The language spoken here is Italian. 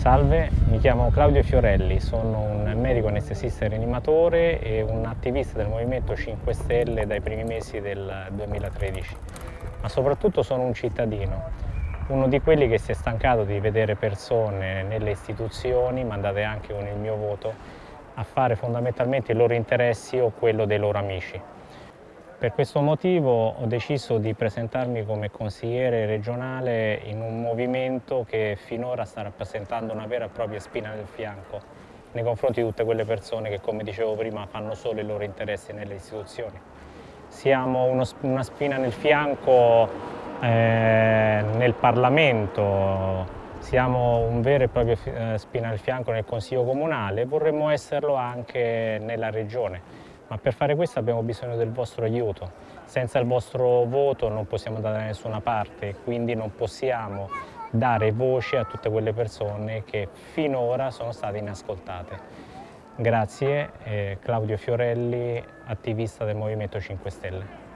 Salve, mi chiamo Claudio Fiorelli, sono un medico anestesista e rianimatore e un attivista del Movimento 5 Stelle dai primi mesi del 2013, ma soprattutto sono un cittadino, uno di quelli che si è stancato di vedere persone nelle istituzioni, mandate anche con il mio voto, a fare fondamentalmente i loro interessi o quello dei loro amici. Per questo motivo ho deciso di presentarmi come consigliere regionale in un movimento che finora sta rappresentando una vera e propria spina nel fianco nei confronti di tutte quelle persone che, come dicevo prima, fanno solo i loro interessi nelle istituzioni. Siamo uno, una spina nel fianco eh, nel Parlamento, siamo un vero e proprio eh, spina nel fianco nel Consiglio Comunale e vorremmo esserlo anche nella Regione ma per fare questo abbiamo bisogno del vostro aiuto. Senza il vostro voto non possiamo andare da nessuna parte, quindi non possiamo dare voce a tutte quelle persone che finora sono state inascoltate. Grazie, eh, Claudio Fiorelli, attivista del Movimento 5 Stelle.